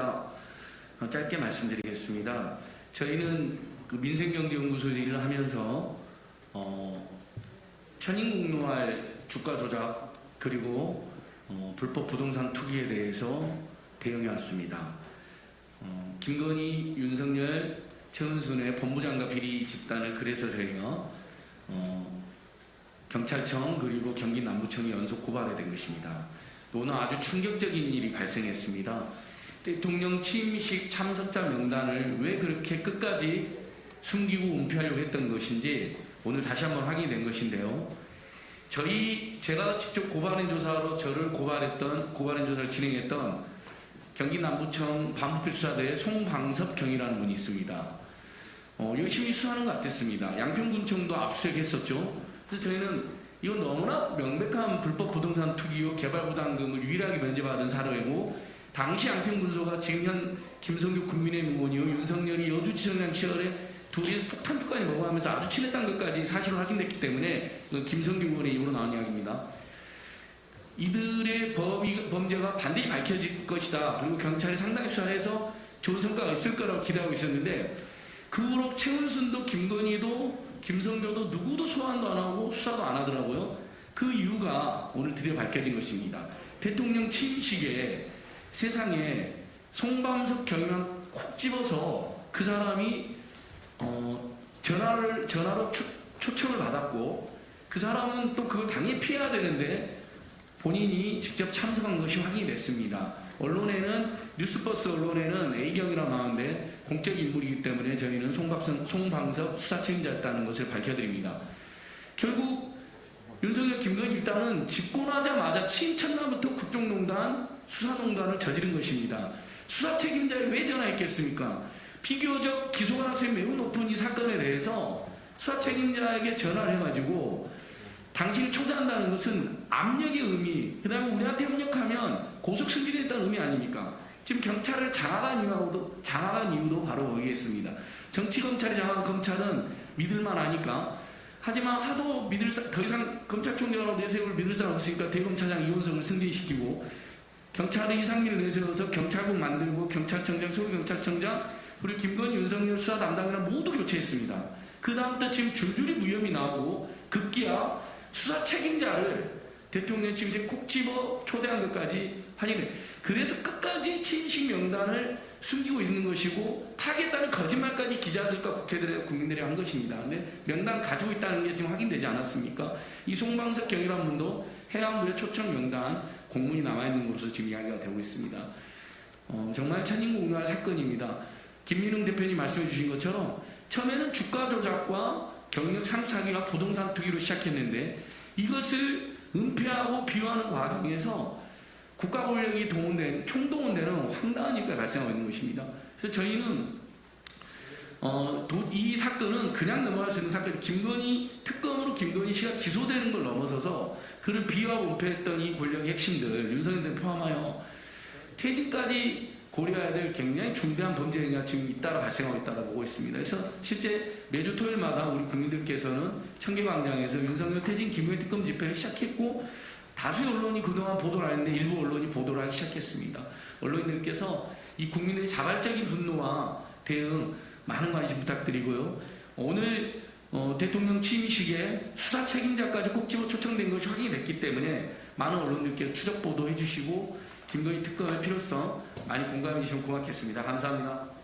어, 짧게 말씀드리겠습니다. 저희는 그 민생경제연구소 일을 하면서 어, 천인공노할 주가 조작 그리고 어, 불법 부동산 투기에 대해서 대응해 왔습니다. 어, 김건희, 윤석열, 최은순의 법무장관 비리 집단을 그래서 저희가 어, 경찰청 그리고 경기 남부청이 연속 고발이 된 것입니다. 오늘 아주 충격적인 일이 발생했습니다. 대통령 취임식 참석자 명단을 왜 그렇게 끝까지 숨기고 은폐하려고 했던 것인지 오늘 다시 한번 확인이 된 것인데요. 저희 제가 직접 고발인 조사로 저를 고발했던 고발인 조사를 진행했던 경기 남부청 반부필 수사대의 송방섭 경이라는 분이 있습니다. 어, 열심히 수사하는 것 같았습니다. 양평군청도 압수수색했었죠. 그래서 저희는 이건 너무나 명백한 불법 부동산 투기요 개발부담금을 유일하게 면제받은 사례고 당시 양평군소가 지금 현 김성규 국민의힘 의원이요 윤석열이 여주지청장 시절에 둘이 폭탄주까지 먹어가면서 아주 친했다는 것까지 사실로 확인됐기 때문에 그 김성규 의원의 입으로 나온 이야기입니다. 이들의 범위, 범죄가 반드시 밝혀질 것이다. 그리고 경찰이 상당히 수사해서 좋은 성과가 있을 거라고 기대하고 있었는데 그 후로 최은순도 김건희도 김성교도 누구도 소환도 안 하고 수사도 안 하더라고요. 그 이유가 오늘 드디어 밝혀진 것입니다. 대통령 취임식에 세상에 송밤석 경위만 콕 집어서 그 사람이 어, 전화를 전화로 초, 초청을 받았고 그 사람은 또 그걸 당연히 피해야 되는데 본인이 직접 참석한 것이 확인이 됐습니다. 언론에는 뉴스버스 언론에는 A경이라고 나오는데 공적 인물이기 때문에 저희는 송박선, 송방석 수사 책임자였다는 것을 밝혀드립니다. 결국 윤석열 김건희 일단은 집권하자마자 친천남부터 국정농단, 수사농단을 저지른 것입니다. 수사 책임자에 왜 전화했겠습니까? 비교적 기소 가능성이 매우 높은 이 사건에 대해서 수사 책임자에게 전화를 해가지고 당신을 초대한다는 것은 압력의 의미, 그 다음에 우리한테 협력하면 고속 승진했다는 의미 아닙니까? 지금 경찰을 장악한 이유도, 장악한 이유도 바로 거기겠습니다. 정치검찰이 장악한 검찰은 믿을만 하니까 하지만 하도 믿을 사, 더 이상 검찰총장으로 내세울 믿을 사람 없으니까 대검차장 이원성을 승진시키고 경찰의 이상민을 내세워서 경찰국 만들고 경찰청장, 서울경찰청장 그리고 김건희, 윤석열 수사 담당이랑 모두 교체했습니다. 그 다음부터 지금 줄줄이 무혐의 나오고 급기야 수사 책임자를 대통령 취임식 콕 집어 초대한 것까지 확인해. 그래서 끝까지 취임식 명단을 숨기고 있는 것이고 타겠다는 거짓말까지 기자들과 국회들의 국민들이 한 것입니다. 근데 명단 가지고 있다는 게 지금 확인되지 않았습니까? 이 송방석 경이라는 분도 해양부의 초청 명단 공문이 남아있는 것으로 지금 이야기가 되고 있습니다. 어, 정말 천인공노할 사건입니다. 김민웅 대표님 말씀해 주신 것처럼 처음에는 주가 조작과 경력 참사기가 부동산 투기로 시작했는데 이것을 은폐하고 비유하는 과정에서 국가 권력이 동원된 총동원되는 황당한 일가 발생하고 있는 것입니다. 그래서 저희는 어, 도, 이 사건은 그냥 넘어갈 수 있는 사건, 김건희 특검으로 김건희 씨가 기소되는 걸 넘어서서 그를 비유하고 은폐했던 이 권력의 핵심들 윤석열 대 포함하여 퇴진까지 고려해야 될 굉장히 중대한 범죄 행위가 지금 잇따라 발생하고 있다고 보고 있습니다. 그래서 실제 매주 토요일마다 우리 국민들께서는 청계광장에서 윤석열 퇴진 김건희 특검 집회를 시작했고 다수의 언론이 그동안 보도를 안 했는데 일부 언론이 보도를 하기 시작했습니다. 언론인들께서 이 국민의 자발적인 분노와 대응 많은 관심 부탁드리고요. 오늘 어, 대통령 취임식에 수사 책임자까지 꼭 집어 초청된 것이 확인이 됐기 때문에 많은 언론들께서 추적 보도해 주시고 김건희 특검의 필요성 많이 공감해 주시면 고맙겠습니다. 감사합니다.